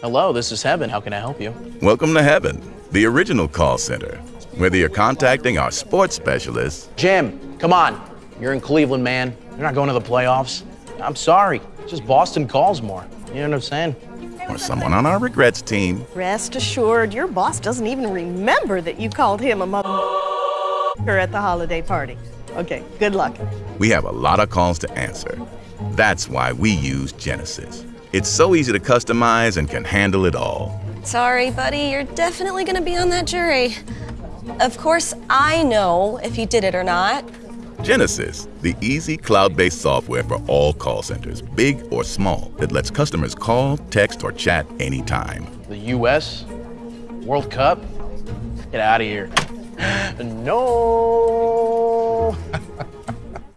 Hello, this is Heaven. How can I help you? Welcome to Heaven, the original call center. Whether you're contacting our sports specialists, Jim, come on. You're in Cleveland, man. You're not going to the playoffs. I'm sorry. Just Boston calls more. You know what I'm saying? or someone on our regrets team, Rest assured, your boss doesn't even remember that you called him a mother at the holiday party. Okay, good luck. we have a lot of calls to answer. That's why we use Genesys. It's so easy to customize and can handle it all. Sorry, buddy, you're definitely gonna be on that jury. Of course, I know if you did it or not. Genesys, the easy cloud-based software for all call centers, big or small, that lets customers call, text, or chat anytime. The U.S. World Cup? Get out of here. No.